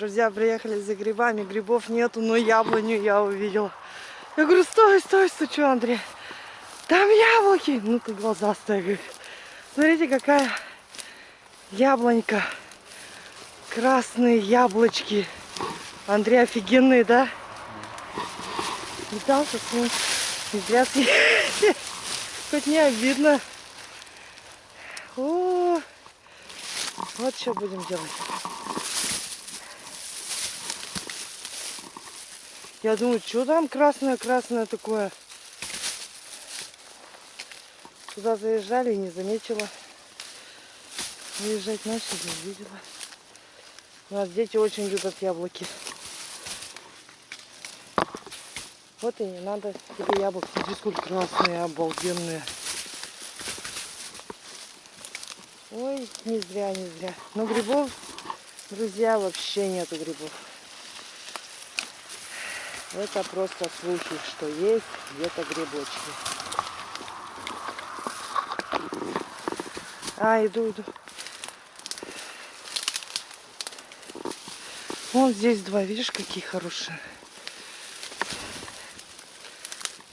друзья, приехали за грибами. Грибов нету, но яблоню я увидела. Я говорю, стой, стой, стучу, Андрей. Там яблоки. Ну ты глазастая, говорит. Смотрите, какая яблонька. Красные яблочки. Андрей офигенные, да? Пытался с ним. Зря. Хоть не обидно. О, вот что будем делать. Я думаю, что там красное-красное такое. Туда заезжали и не заметила. Выезжать начали, увидела. У нас дети очень любят яблоки. Вот и не надо тебе яблок. Смотри, сколько красные, обалденные. Ой, не зря, не зря. Но грибов, друзья, вообще нету грибов. Это просто слухи, что есть где-то грибочки. А, иду, иду. Вон здесь два, видишь, какие хорошие.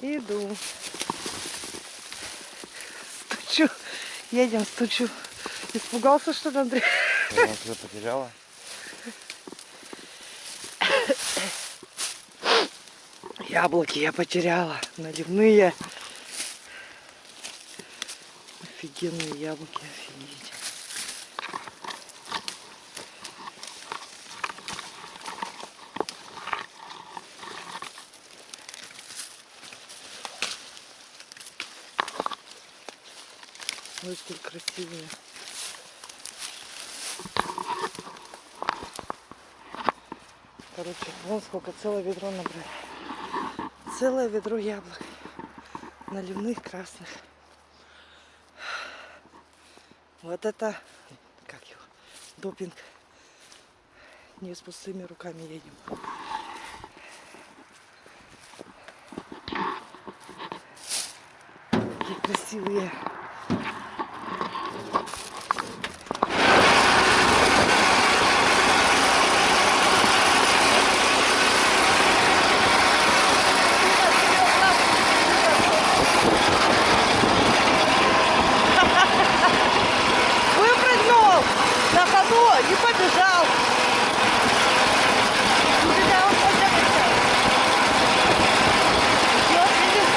Иду. Стучу. Едем, стучу. Испугался, что ли, Андрей? Тебя потеряла? Яблоки я потеряла. Наливные. Офигенные яблоки, офигеть. Ой, красивые. Короче, вон сколько, целое ведро набрали. Целое ведро яблок. Наливных красных. Вот это, как его, допинг. Не с пустыми руками едем. Какие красивые. Выпрыгнул на ходу и побежал. Убежал, побежал. Вот, видишь?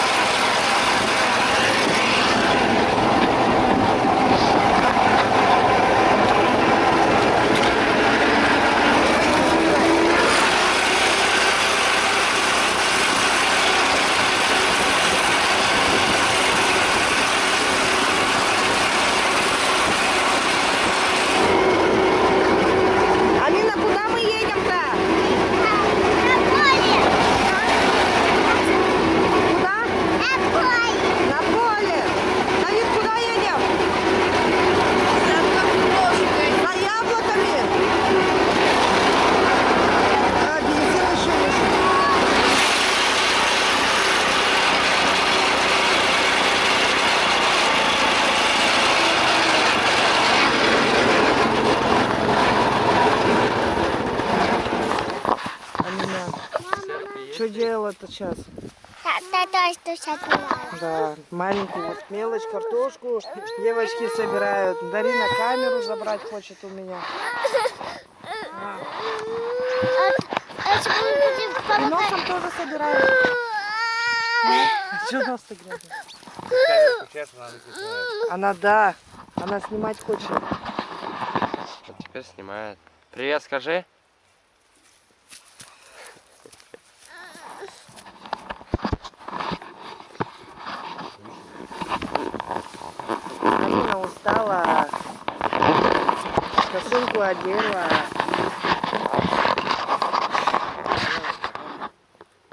Алина, куда мы едем-то? Куда? На поле. Давид, куда едем? За яблоками. А, бензин еще есть. Алина, что делать-то сейчас? Да, маленькую вот мелочь, картошку девочки собирают. Дарина камеру забрать хочет у меня. И носом тоже собирают. Что нос-то она да, она снимать хочет. Теперь снимает. Привет, скажи. Косынку одела.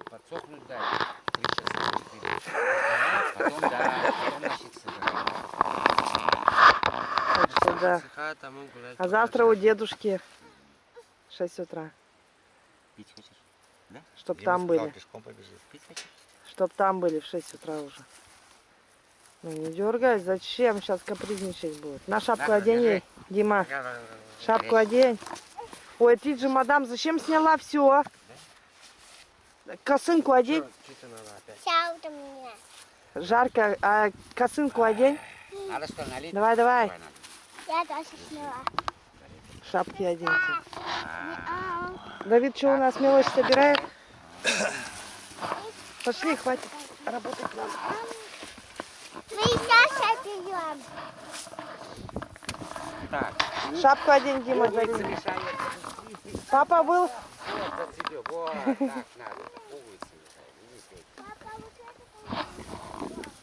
Подсохнуть дай. Три часа. Потом да, потом да. А завтра у дедушки 6 утра. Пить хочешь? Чтоб там были. Пешком побежит. Пить хочешь? Чтоб там были в 6 утра уже. Ну не дергай, зачем? Сейчас капризничать будет. На шапку одень ей, держи. Дима. Шапку одень. Ой, ты же, мадам, зачем сняла все? Косынку одень. Жарко, а косынку одень. Надо что, налить? Давай, давай. Я тоже сняла. Шапки оденьте. Давид, что у нас мелочь собирает? Пошли, хватит работать надо. Мы сейчас отъем. Так, Шапку одень, Дима, мешают. Папа был?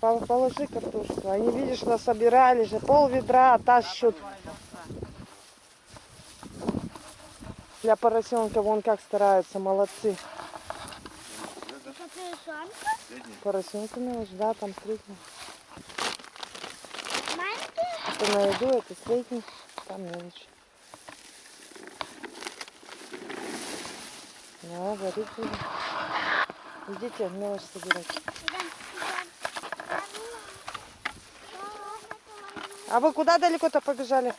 Положи картошку. Они, видишь, насобирали же. Пол ведра тащут. Для поросенка вон как стараются, молодцы. Поросенка мелочь, да, там средний. Маленький? Это на еду, это средний, там мелочь. Да, будем. Идите мелочь собирать. А вы куда далеко-то побежали?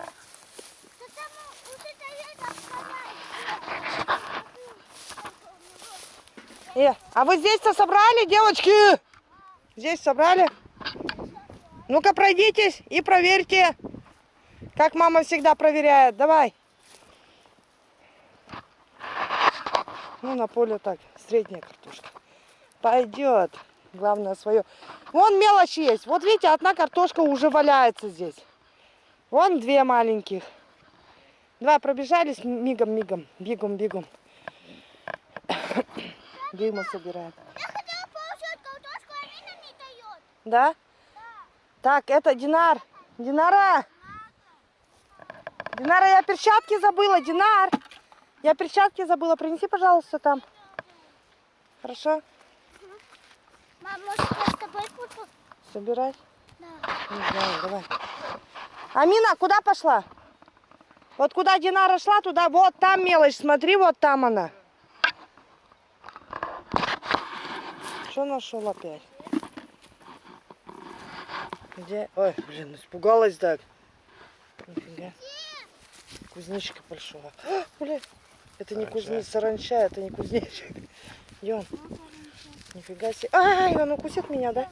Э, а вы здесь-то собрали, девочки? Здесь собрали? Ну-ка пройдитесь и проверьте, как мама всегда проверяет. Давай. Ну, на поле так, средняя картошка. Пойдет. Главное свое. Вон мелочь есть. Вот видите, одна картошка уже валяется здесь. Вон две маленьких. Два пробежались мигом-мигом. Бегом-бегом. Дима собирает. Я хотела получить картошку, а Алина не дает. Да? Так, это Динар. Динара! Динара, я перчатки забыла. Динар! Я перчатки забыла. Принеси, пожалуйста, там. Хорошо? Мам, может, я с тобой буду? Собирать? Да. Не знаю, давай. Амина, куда пошла? Вот куда Динара шла, туда, вот там мелочь, смотри, вот там она. Что нашел опять? Где? Ой, блин, испугалась так. Нифига. Кузнечика большого. А, блин, это не кузнец, саранча, это не кузнечик. Идем. Нифига себе. Ай, он укусит меня, да?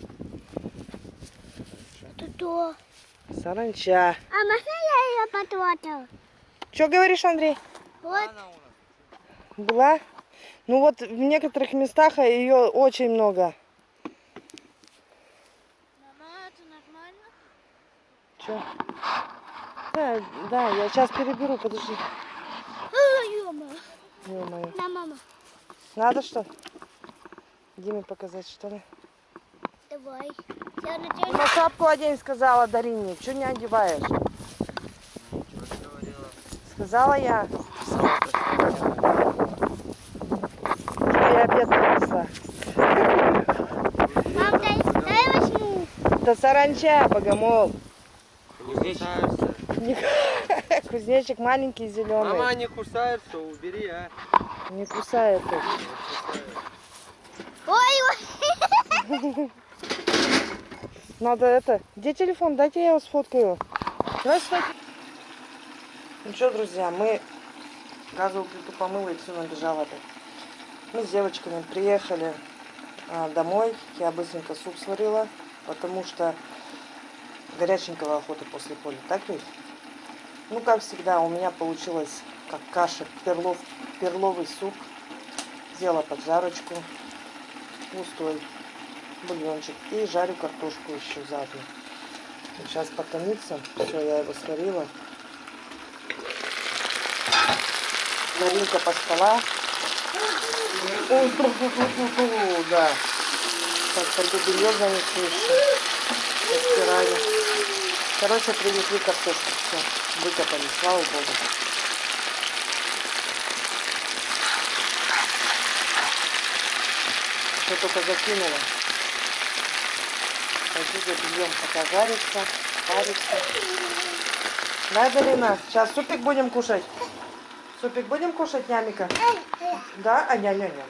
Это то. Саранча. А можно я ее потрогаю? Что говоришь, Андрей? Вот. Была? Ну вот в некоторых местах ее очень много. Мама, это нормально? Че? Да, да, я сейчас переберу, подожди. Ё-моё. Ё-моё. На, мама. Надо что? Диме показать, что ли? Давай. Я надеюсь, На шапку одень, сказала Дарине. Че не одеваешь? Сказала я. Я обед принесла. мам, дай, дай возьму. Да саранча, богомол. Не кусаются. Кузнечик маленький, зеленый. Мама, не кусаются, убери, а. Не кусает их. Ой, ой. Надо это. Где телефон? Дайте я его сфоткаю. Давай сфоткай. Ну что, друзья, мы газовую плиту помыла и все набежала. Мы с девочками приехали а, домой. Я быстренько суп сварила, потому что горяченького охоты после поля. Так ведь? Ну, как всегда, у меня получилось как каша, перлов, перловый суп. Сделала поджарочку, густой бульончик. И жарю картошку еще заодно. Сейчас потомится. Все, я его сварила. Маринка поспала. Да. Так, пойду белье занесу еще. Постираю. Короче, привезли картошку. Все, выкопали, слава богу. Все только закинула. Пойду забьем, пока жарится, парится. Да, Дарина? Сейчас супик будем кушать? Супик будем кушать, нямика? Да? А, ня-ня-ня.